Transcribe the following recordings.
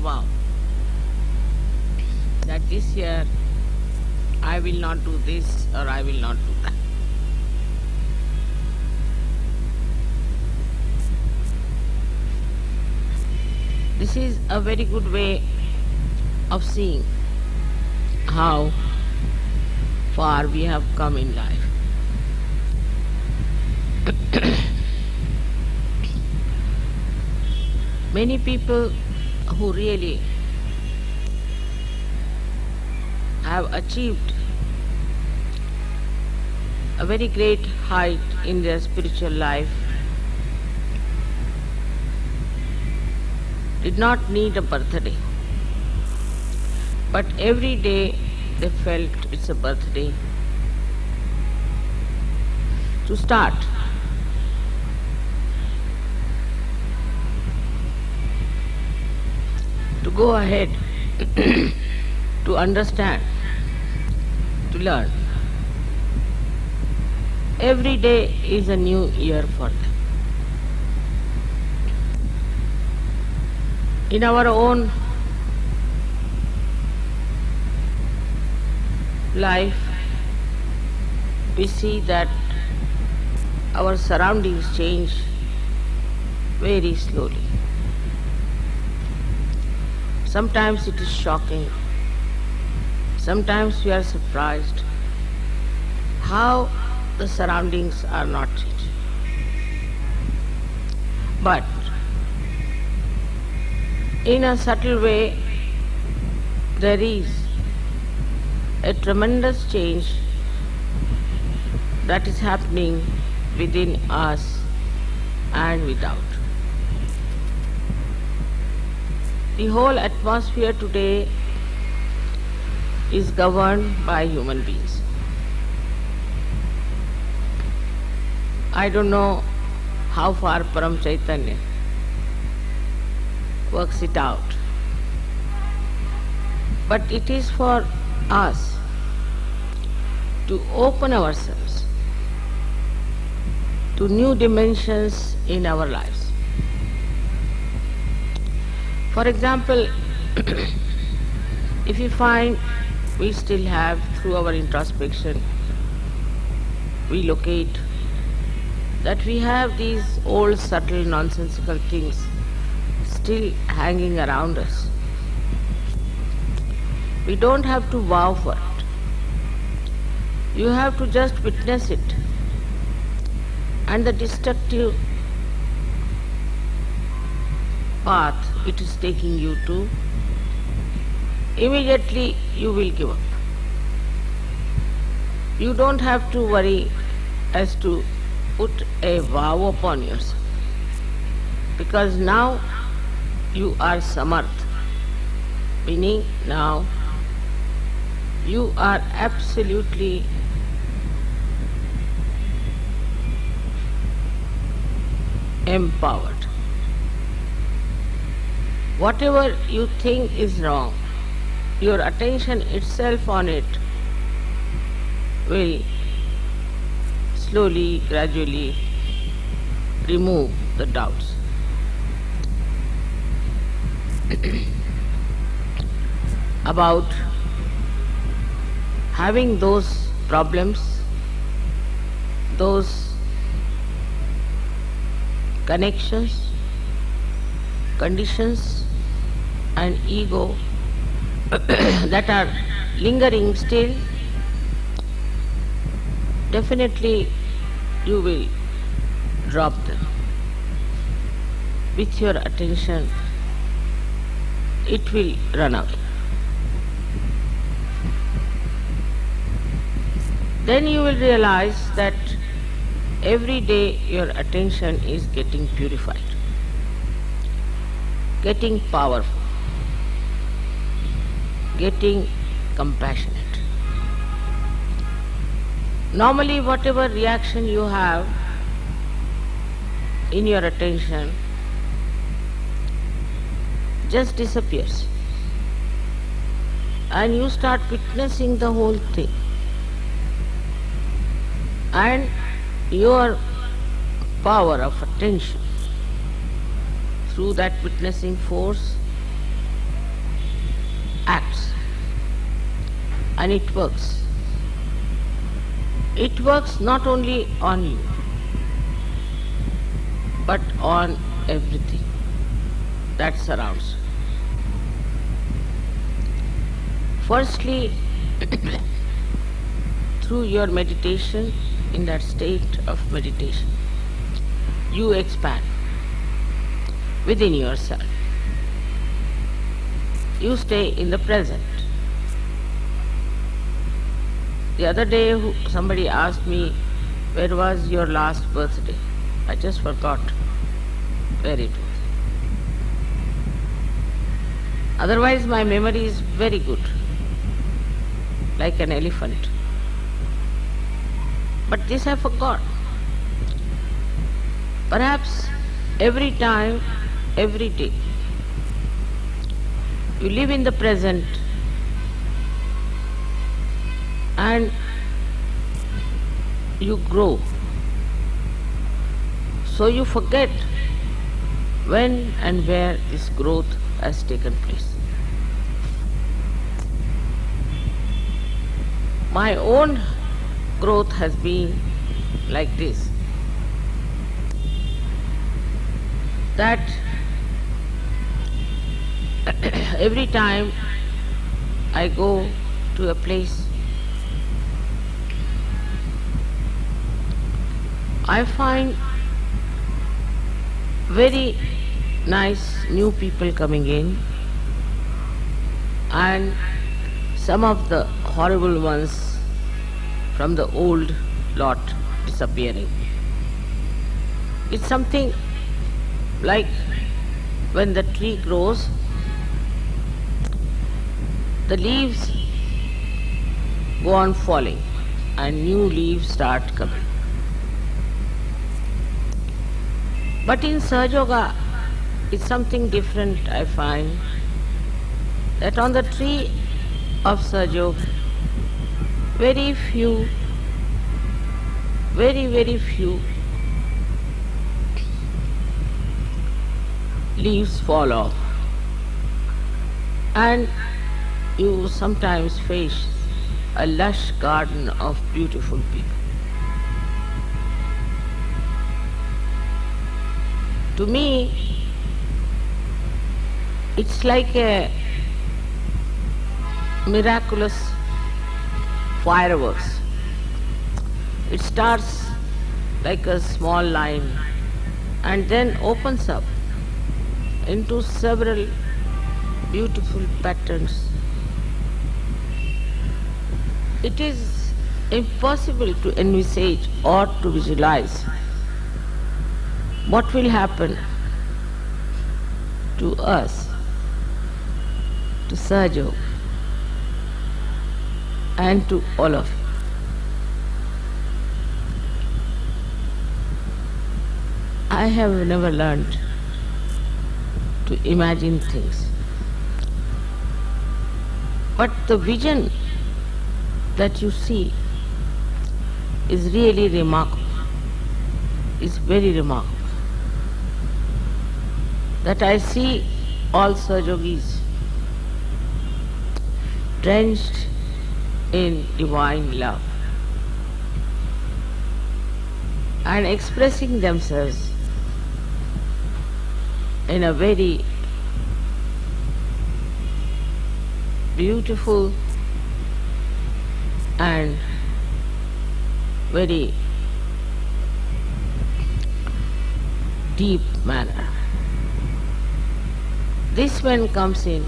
vow that this year I will not do this or I will not do that. This is a very good way of seeing how far we have come in life. Many people who really have achieved a very great height in their spiritual life did not need a birthday. But every day they felt it's a birthday to start. Go ahead, to understand, to learn. Every day is a new year for them. In our own life, we see that our surroundings change very slowly. Sometimes it is shocking. Sometimes we are surprised how the surroundings are not changing. But in a subtle way, there is a tremendous change that is happening within us and without. The whole atmosphere today is governed by human beings. I don't know how far Param Chaitanya works it out. But it is for us to open ourselves to new dimensions in our lives. For example, if you find we still have, through our introspection, we locate that we have these old subtle nonsensical things still hanging around us. We don't have to vow for it. You have to just witness it. And the destructive path it is taking you to, immediately you will give up. You don't have to worry as to put a vow upon yourself. Because now you are samarth, meaning now you are absolutely empowered. Whatever you think is wrong, your attention itself on it will slowly, gradually remove the doubts. About having those problems, those connections, conditions and ego that are lingering still, definitely you will drop them with your attention it will run out. Then you will realize that every day your attention is getting purified, getting powerful, getting compassionate. Normally whatever reaction you have in your attention just disappears. and you start witnessing the whole thing. And your power of attention through that witnessing force acts and it works. It works not only on you but on everything that surrounds you. Firstly, through your meditation, in that state of meditation, you expand within yourself. You stay in the present. The other day somebody asked me, where was your last birthday? I just forgot where it was. Otherwise my memory is very good, like an elephant. But this I forgot. Perhaps every time, every day, you live in the present and you grow. So you forget when and where this growth has taken place. My own growth has been like this. That every time I go to a place, I find very nice new people coming in and some of the horrible ones from the old lot disappearing. It's something like when the tree grows, the leaves go on falling and new leaves start coming. But in Sahaja Yoga, it's something different I find, that on the tree of Sahaja very few, very, very few leaves fall off. And you sometimes face a lush garden of beautiful people. To me, it's like a miraculous fireworks. It starts like a small line and then opens up into several beautiful patterns. It is impossible to envisage or to visualize what will happen to us, to Sahaja and to all of you. I have never learned to imagine things. But the vision that you see is really remarkable, is very remarkable. That I see all Sahaja Yogis drenched in divine love and expressing themselves in a very beautiful and very deep manner. This one comes in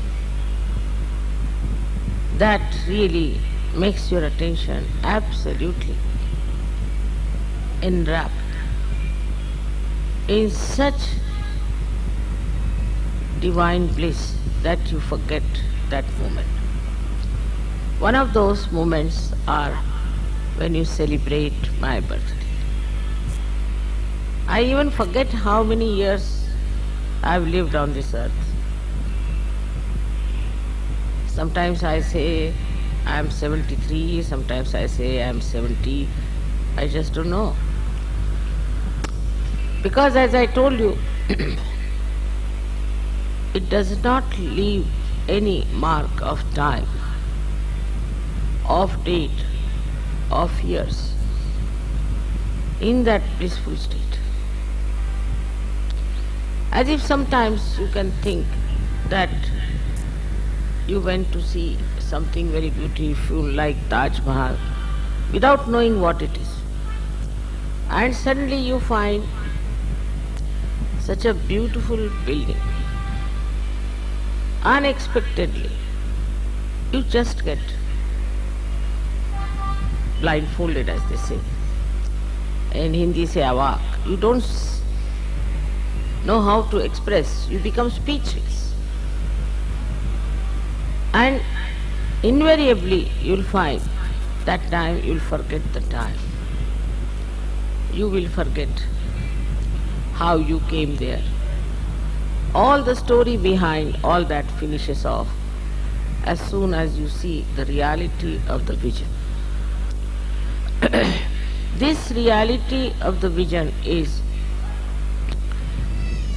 that really makes your attention absolutely enwrapped in such divine bliss that you forget that moment. One of those moments are when you celebrate my birthday. I even forget how many years I've lived on this earth. Sometimes I say I am 73, sometimes I say I am 70. I just don't know. Because as I told you, it does not leave any mark of time, of date, of years in that blissful state. As if sometimes you can think that you went to see something very beautiful like Taj Mahal without knowing what it is. And suddenly you find such a beautiful building. Unexpectedly, you just get blindfolded as they say. In Hindi say awak. You don't know how to express, you become speechless. And invariably you'll find that time you'll forget the time. You will forget how you came there. All the story behind all that finishes off as soon as you see the reality of the vision. This reality of the vision is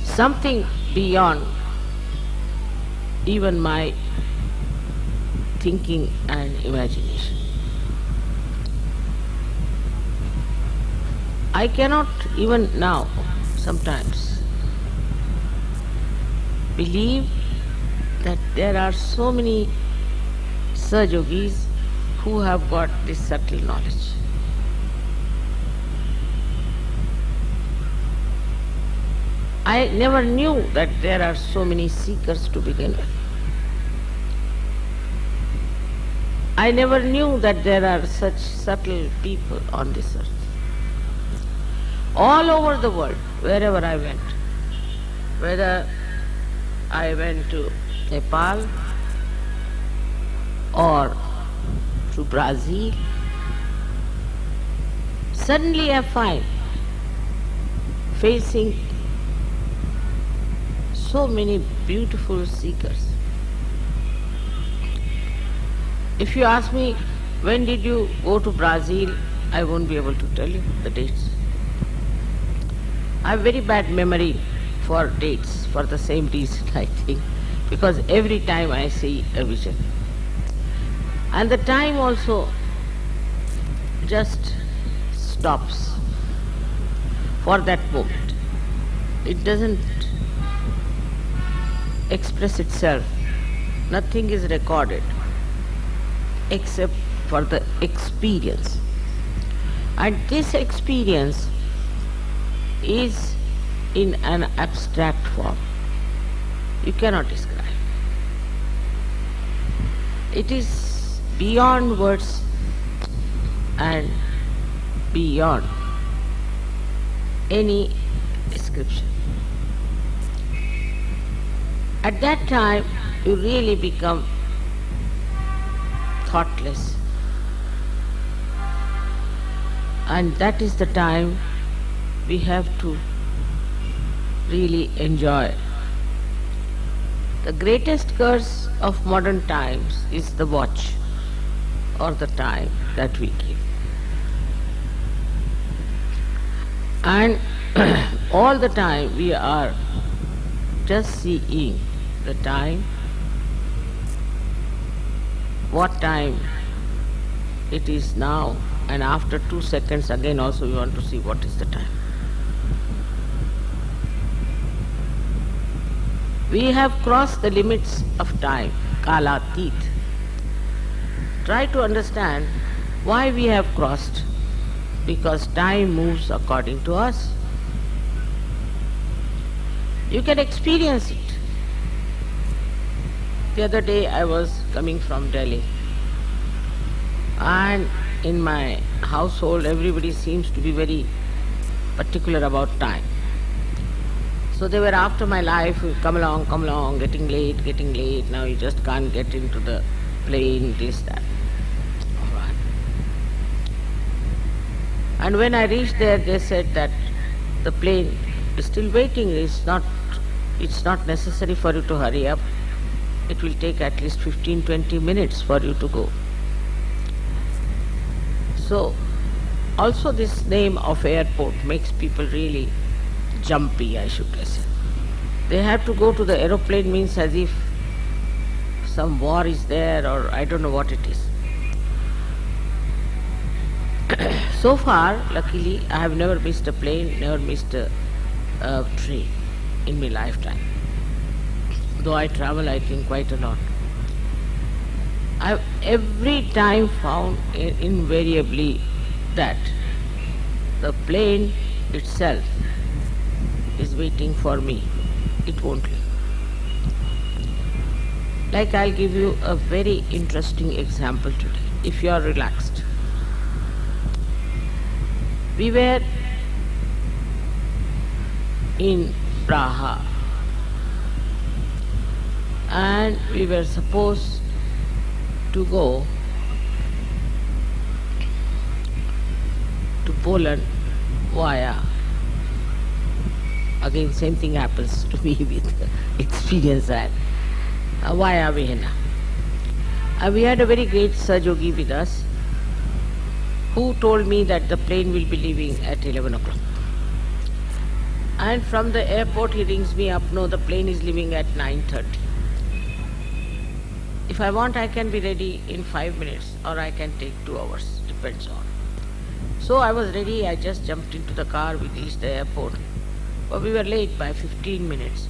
something beyond even my thinking and imagination. I cannot even now sometimes believe that there are so many Sahajogis who have got this subtle knowledge. I never knew that there are so many seekers to begin with. I never knew that there are such subtle people on this earth. All over the world, wherever I went, whether I went to Nepal or to Brazil, suddenly I find facing so many beautiful seekers. If you ask me, when did you go to Brazil, I won't be able to tell you the dates. I have very bad memory for dates for the same reason, I think, because every time I see a vision. And the time also just stops for that moment. It doesn't express itself. Nothing is recorded except for the experience. And this experience is in an abstract form. You cannot describe. It is beyond words and beyond any description. At that time, you really become thoughtless. And that is the time we have to really enjoy. The greatest curse of modern times is the watch or the time that we give. And all the time we are just seeing the time, what time it is now, and after two seconds again also we want to see what is the time. We have crossed the limits of time, kalatit. Try to understand why we have crossed, because time moves according to us. You can experience it. The other day I was coming from Delhi and in my household everybody seems to be very particular about time. So they were after my life, come along, come along, getting late, getting late, now you just can't get into the plane, this, that. All right. And when I reached there, they said that the plane is still waiting, it's not, it's not necessary for you to hurry up. It will take at least 15-20 minutes for you to go. So, also this name of airport makes people really jumpy, I should say. They have to go to the aeroplane means as if some war is there or I don't know what it is. so far, luckily, I have never missed a plane, never missed a, a train in my lifetime. Though I travel, I think, quite a lot. I've every time found invariably that the plane itself is waiting for me. It won't leave. Like I'll give you a very interesting example today, if you are relaxed. We were in Praha and we were supposed to go to Poland via again same thing happens to me with experience that uh, via Vienna. Uh, we had a very great Sahaja Yogi with us who told me that the plane will be leaving at 11 o'clock. And from the airport he rings me up, no, the plane is leaving at 9.30. If I want, I can be ready in five minutes or I can take two hours, depends on. So I was ready, I just jumped into the car, we reached the airport. But we were late by 15 minutes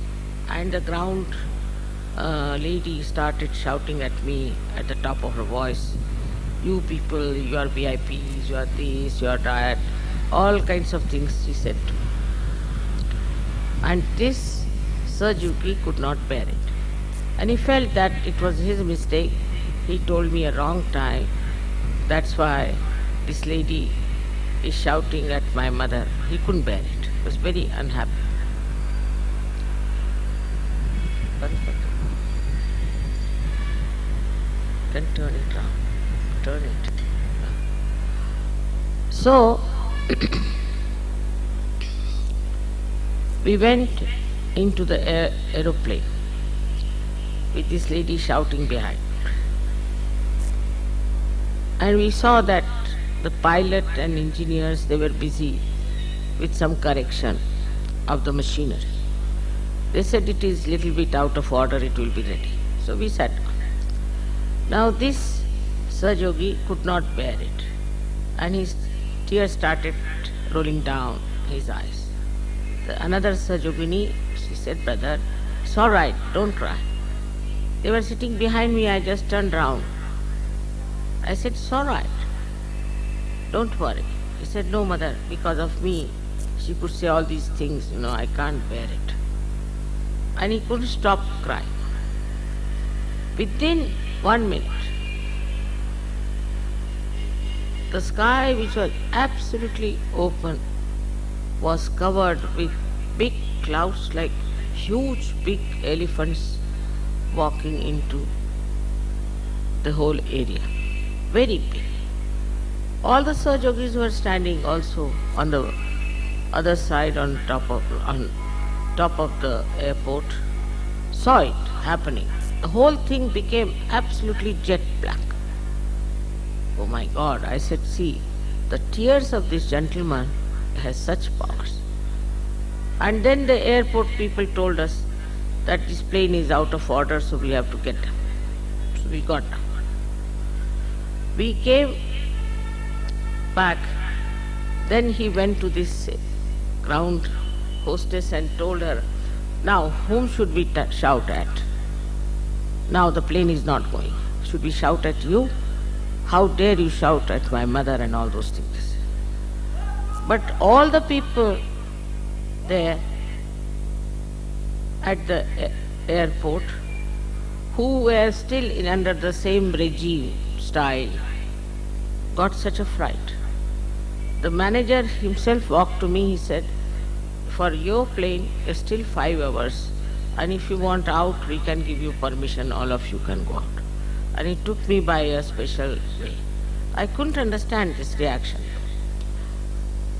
and the ground uh, lady started shouting at me at the top of her voice, you people, you are VIPs, you are this, you are that, all kinds of things she said. And this Sahaja Yogi could not bear it. And he felt that it was his mistake. He told me a wrong time. That's why this lady is shouting at my mother. He couldn't bear it. He was very unhappy. Then turn it round. Turn it. So, we went into the aer aeroplane with this lady shouting behind. And we saw that the pilot and engineers, they were busy with some correction of the machinery. They said it is little bit out of order, it will be ready. So we sat down. Now this Sahaja Yogi could not bear it and his tears started rolling down his eyes. The another Sahaja Yogini, she said, brother, it's all right, don't cry. They were sitting behind me, I just turned round. I said, it's all right, don't worry. He said, no mother, because of me, she could say all these things, you know, I can't bear it. And he couldn't stop crying. Within one minute, the sky, which was absolutely open, was covered with big clouds like huge big elephants walking into the whole area. Very big. All the Sahajogis were standing also on the other side on top of on top of the airport, saw it happening. The whole thing became absolutely jet black. Oh my God, I said, see, the tears of this gentleman has such powers. And then the airport people told us that this plane is out of order, so we have to get down. So we got down. We came back. Then he went to this ground hostess and told her, now whom should we shout at? Now the plane is not going. Should we shout at you? How dare you shout at my mother and all those things? But all the people there at the airport who were still in under the same regime style got such a fright. The manager himself walked to me, he said, for your plane is still five hours and if you want out, we can give you permission, all of you can go out. And he took me by a special way. I couldn't understand this reaction.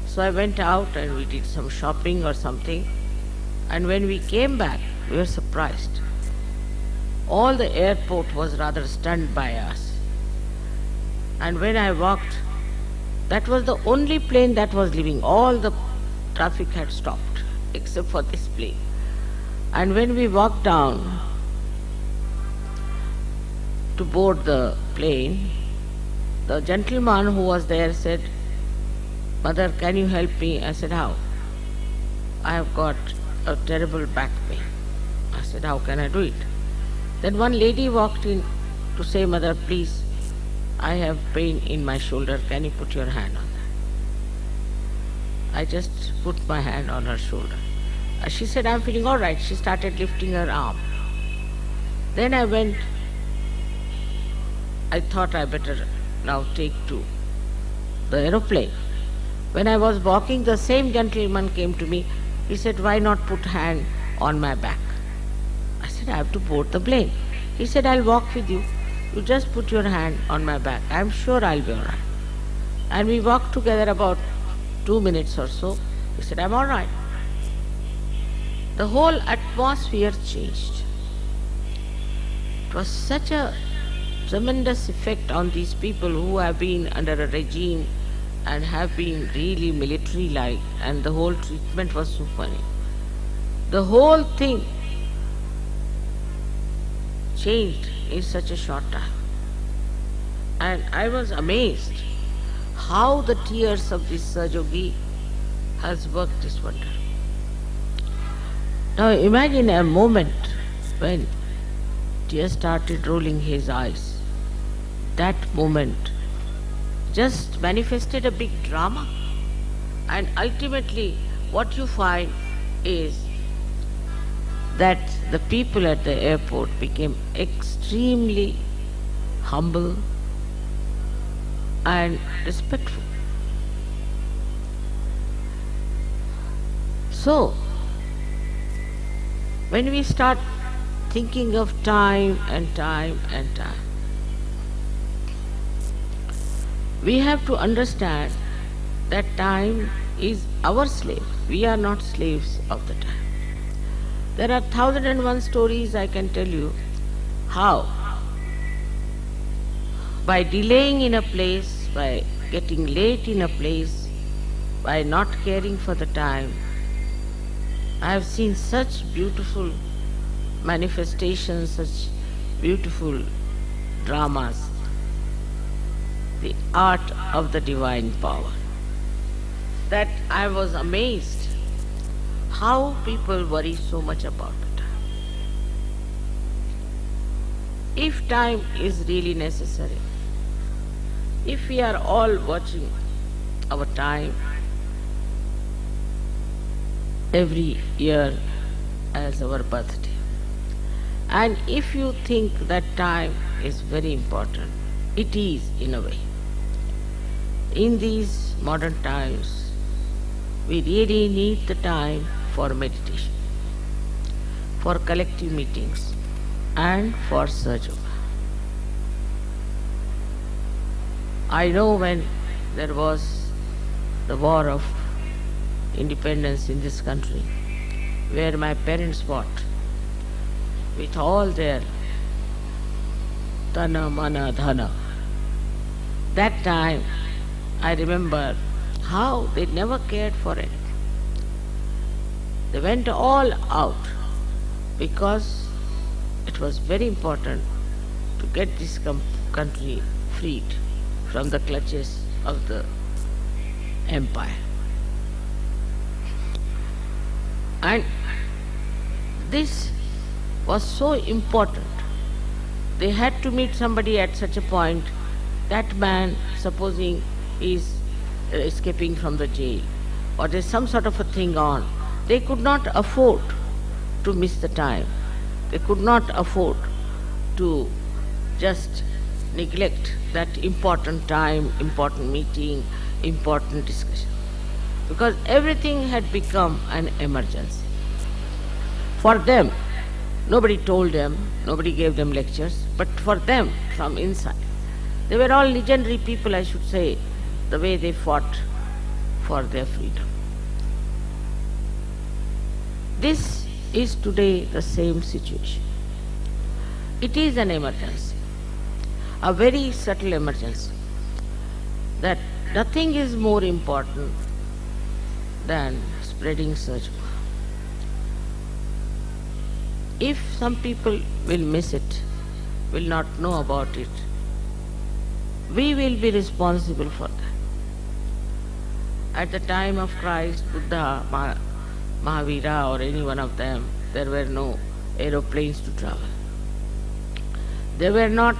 So I went out and we did some shopping or something. And when we came back, we were surprised. all the airport was rather stunned by us. And when I walked, that was the only plane that was leaving. All the traffic had stopped except for this plane. And when we walked down to board the plane, the gentleman who was there said, Mother, can you help me? I said, How? I have got a terrible back pain. I said, How can I do it? Then one lady walked in to say, Mother, please, I have pain in my shoulder. Can you put your hand on that? I just put my hand on her shoulder. Uh, she said, I'm feeling all right. She started lifting her arm. Then I went, I thought I better now take to the aeroplane. When I was walking, the same gentleman came to me. He said, why not put hand on my back? I said, I have to board the plane. He said, I'll walk with you. You just put your hand on my back. I'm sure I'll be all right. And we walked together about two minutes or so. He said, I'm all right. The whole atmosphere changed. It was such a tremendous effect on these people who have been under a regime and have been really military like and the whole treatment was so funny. The whole thing changed in such a short time. And I was amazed how the tears of this Sahaja Yogi has worked this wonder. Now imagine a moment when tears started rolling his eyes. That moment just manifested a big drama. And ultimately, what you find is that the people at the airport became extremely humble and respectful. So, when we start thinking of time and time and time, we have to understand that time is our slave. We are not slaves of the time. There are thousand and one stories I can tell you how by delaying in a place, by getting late in a place, by not caring for the time, I have seen such beautiful manifestations, such beautiful dramas the art of the divine power. That I was amazed how people worry so much about the time. If time is really necessary, if we are all watching our time every year as our birthday, and if you think that time is very important, it is in a way. In these modern times, we really need the time for meditation, for collective meetings, and for search I know when there was the war of independence in this country, where my parents fought with all their tana, mana, dhana. That time I remember how they never cared for it. They went all out because it was very important to get this country freed from the clutches of the empire. And this was so important. They had to meet somebody at such a point. That man, supposing is uh, escaping from the jail or there's some sort of a thing on, they could not afford to miss the time. They could not afford to just neglect that important time, important meeting, important discussion. Because everything had become an emergency. For them, nobody told them, nobody gave them lectures, but for them, from inside, they were all legendary people, I should say, the way they fought for their freedom. This is today the same situation. it is an emergency, a very subtle emergency, that nothing is more important than spreading Sahaja. If some people will miss it, will not know about it, we will be responsible for that. At the time of Christ, Buddha, Mahavira or any one of them, there were no aeroplanes to travel. There were not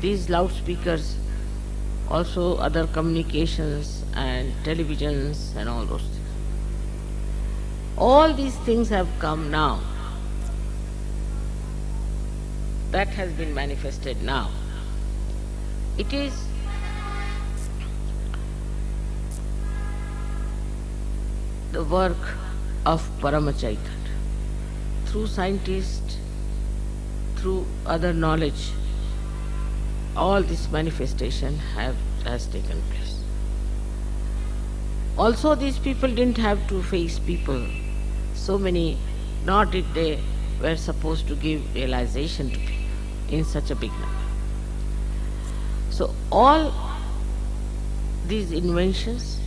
these loudspeakers, also other communications and televisions and all those things. All these things have come now. That has been manifested now. It is the work of Paramachaitan through scientists, through other knowledge, all this manifestation have, has taken place. Also these people didn't have to face people, so many, nor did they were supposed to give realization to people in such a big number. So all these inventions,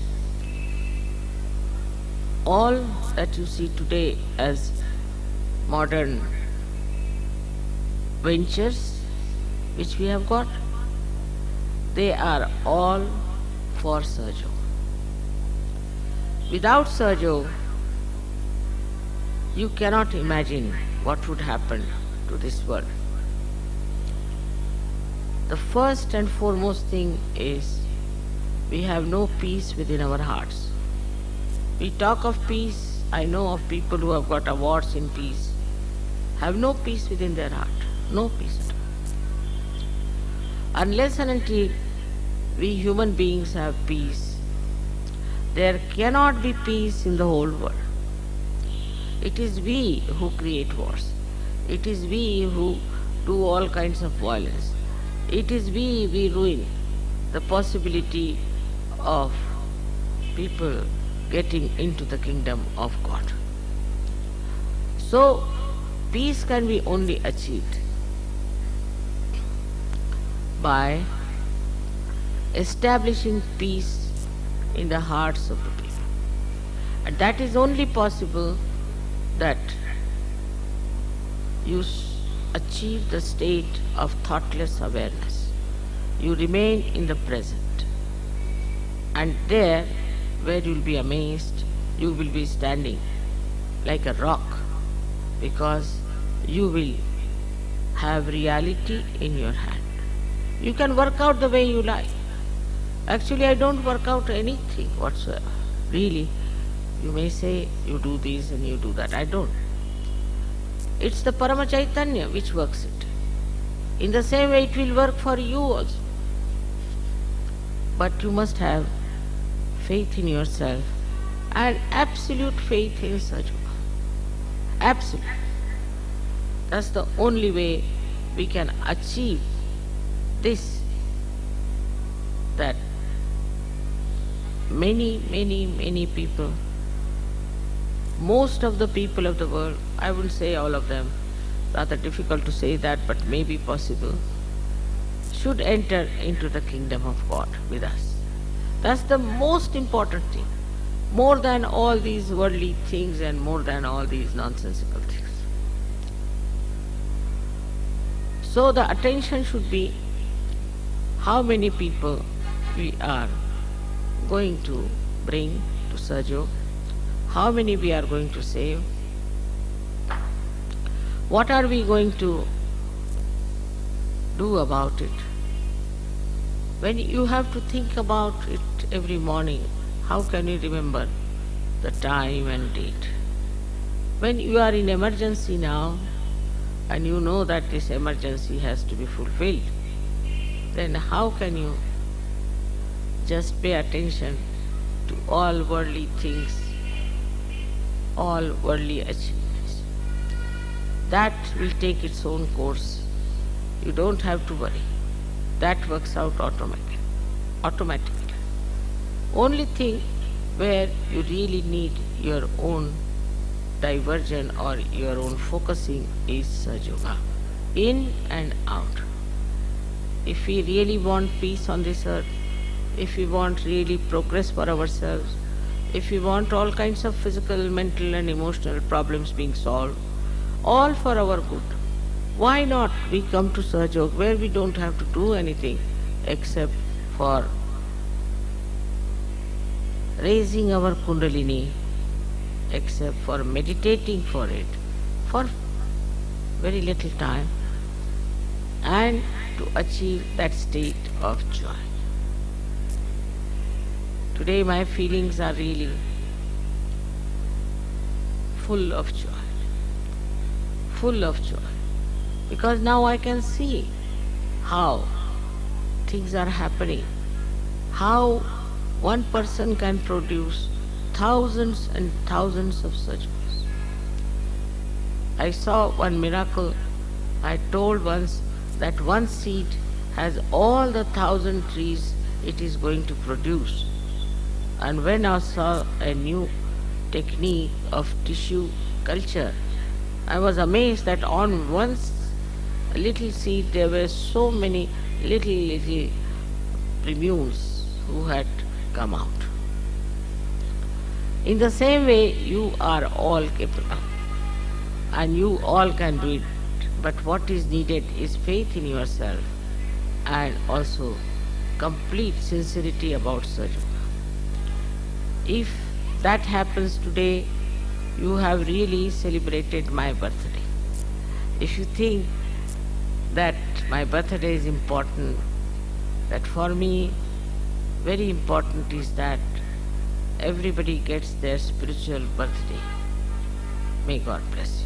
all that you see today as modern ventures which we have got, they are all for Sahaja. Without Sahaja, you cannot imagine what would happen to this world. The first and foremost thing is we have no peace within our hearts. We talk of peace, I know of people who have got awards in peace, have no peace within their heart, no peace at all. Unless and until we human beings have peace, there cannot be peace in the whole world. It is we who create wars. It is we who do all kinds of violence it is we, we ruin the possibility of people getting into the kingdom of God. So, peace can be only achieved by establishing peace in the hearts of the people. And that is only possible that you achieve the state of thoughtless awareness. You remain in the present. And there, where you will be amazed, you will be standing like a rock because you will have reality in your hand. You can work out the way you like. Actually, I don't work out anything whatsoever. Really, you may say you do this and you do that. I don't. It's the Paramachaitanya which works it. In the same way it will work for you also. But you must have faith in yourself and absolute faith in Sahaja. Absolute. That's the only way we can achieve this that many, many, many people most of the people of the world, I wouldn't say all of them, rather difficult to say that, but maybe possible, should enter into the kingdom of God with us. That's the most important thing, more than all these worldly things and more than all these nonsensical things. So the attention should be how many people we are going to bring to Sahaja how many we are going to save, what are we going to do about it. When you have to think about it every morning, how can you remember the time and date? When you are in emergency now, and you know that this emergency has to be fulfilled, then how can you just pay attention to all worldly things all worldly achievements. That will take its own course. You don't have to worry. That works out automatically. automatically. Only thing where you really need your own diversion or your own focusing is Yoga. in and out. If we really want peace on this earth, if we want really progress for ourselves, if we want all kinds of physical, mental and emotional problems being solved, all for our good, why not we come to Sahaja where we don't have to do anything except for raising our kundalini, except for meditating for it for very little time and to achieve that state of joy. Today my feelings are really full of joy, full of joy, because now I can see how things are happening, how one person can produce thousands and thousands of such books. I saw one miracle. I told once that one seed has all the thousand trees it is going to produce. And when I saw a new technique of tissue culture, I was amazed that on one little seed there were so many little, little plumules who had come out. In the same way, you are all capable and you all can do it. But what is needed is faith in yourself and also complete sincerity about Sahaja. If that happens today, you have really celebrated my birthday. If you think that my birthday is important, that for me very important is that everybody gets their spiritual birthday. May God bless.